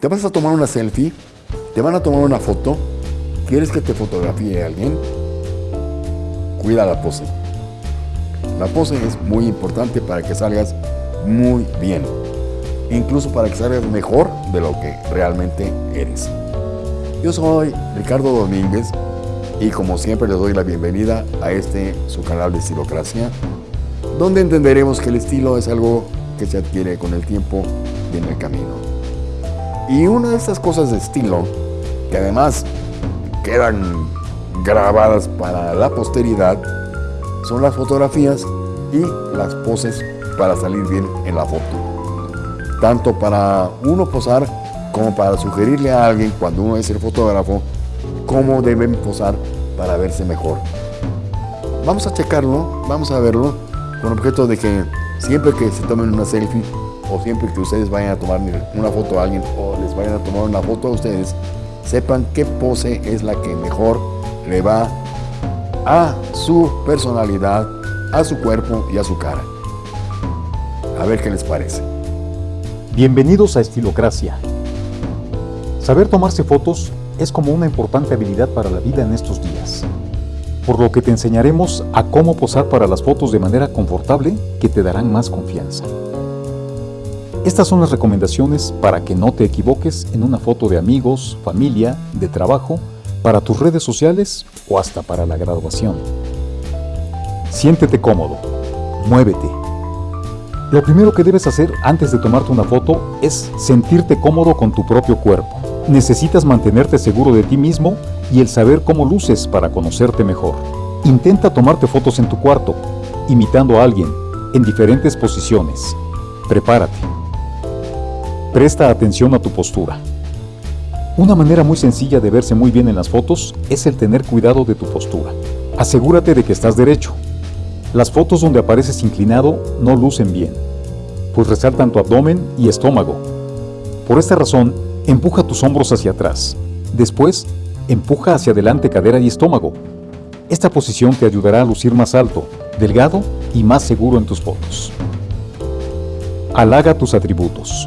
te vas a tomar una selfie, te van a tomar una foto, quieres que te fotografíe alguien, cuida la pose. La pose es muy importante para que salgas muy bien, incluso para que salgas mejor de lo que realmente eres. Yo soy Ricardo Domínguez y como siempre les doy la bienvenida a este su canal de Estilocracia, donde entenderemos que el estilo es algo que se adquiere con el tiempo y en el camino. Y una de estas cosas de estilo, que además quedan grabadas para la posteridad, son las fotografías y las poses para salir bien en la foto. Tanto para uno posar como para sugerirle a alguien cuando uno es el fotógrafo cómo deben posar para verse mejor. Vamos a checarlo, vamos a verlo, con objeto de que siempre que se tomen una selfie o siempre que ustedes vayan a tomar una foto a alguien o les vayan a tomar una foto a ustedes, sepan qué pose es la que mejor le va a su personalidad, a su cuerpo y a su cara. A ver qué les parece. Bienvenidos a Estilocracia. Saber tomarse fotos es como una importante habilidad para la vida en estos días, por lo que te enseñaremos a cómo posar para las fotos de manera confortable que te darán más confianza. Estas son las recomendaciones para que no te equivoques en una foto de amigos, familia, de trabajo, para tus redes sociales o hasta para la graduación. Siéntete cómodo, muévete. Lo primero que debes hacer antes de tomarte una foto es sentirte cómodo con tu propio cuerpo. Necesitas mantenerte seguro de ti mismo y el saber cómo luces para conocerte mejor. Intenta tomarte fotos en tu cuarto, imitando a alguien, en diferentes posiciones. Prepárate. Presta atención a tu postura. Una manera muy sencilla de verse muy bien en las fotos es el tener cuidado de tu postura. Asegúrate de que estás derecho. Las fotos donde apareces inclinado no lucen bien, pues resaltan tu abdomen y estómago. Por esta razón, empuja tus hombros hacia atrás. Después, empuja hacia adelante cadera y estómago. Esta posición te ayudará a lucir más alto, delgado y más seguro en tus fotos. Halaga tus atributos.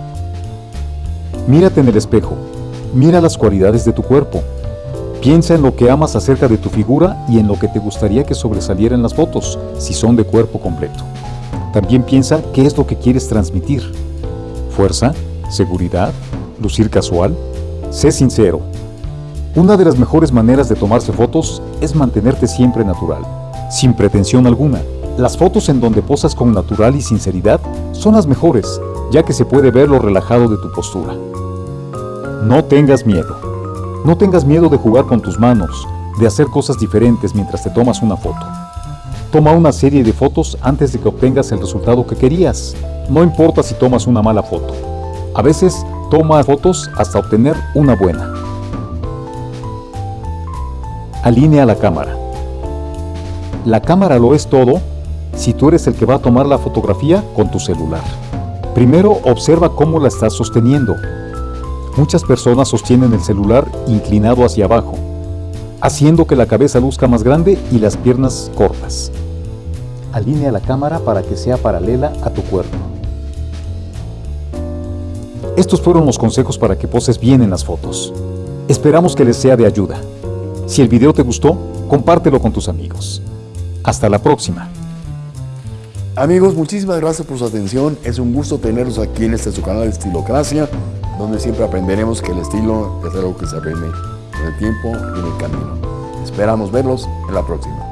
Mírate en el espejo. Mira las cualidades de tu cuerpo. Piensa en lo que amas acerca de tu figura y en lo que te gustaría que sobresaliera en las fotos, si son de cuerpo completo. También piensa qué es lo que quieres transmitir. Fuerza, seguridad, lucir casual. Sé sincero. Una de las mejores maneras de tomarse fotos es mantenerte siempre natural, sin pretensión alguna. Las fotos en donde posas con natural y sinceridad son las mejores, ya que se puede ver lo relajado de tu postura. No tengas miedo. No tengas miedo de jugar con tus manos, de hacer cosas diferentes mientras te tomas una foto. Toma una serie de fotos antes de que obtengas el resultado que querías. No importa si tomas una mala foto. A veces, toma fotos hasta obtener una buena. Alinea la cámara. La cámara lo es todo si tú eres el que va a tomar la fotografía con tu celular. Primero observa cómo la estás sosteniendo. Muchas personas sostienen el celular inclinado hacia abajo, haciendo que la cabeza luzca más grande y las piernas cortas. Alinea la cámara para que sea paralela a tu cuerpo. Estos fueron los consejos para que poses bien en las fotos. Esperamos que les sea de ayuda. Si el video te gustó, compártelo con tus amigos. Hasta la próxima. Amigos, muchísimas gracias por su atención. Es un gusto tenerlos aquí en este su canal de Estilocracia, donde siempre aprenderemos que el estilo es algo que se aprende con el tiempo y en el camino. Esperamos verlos en la próxima.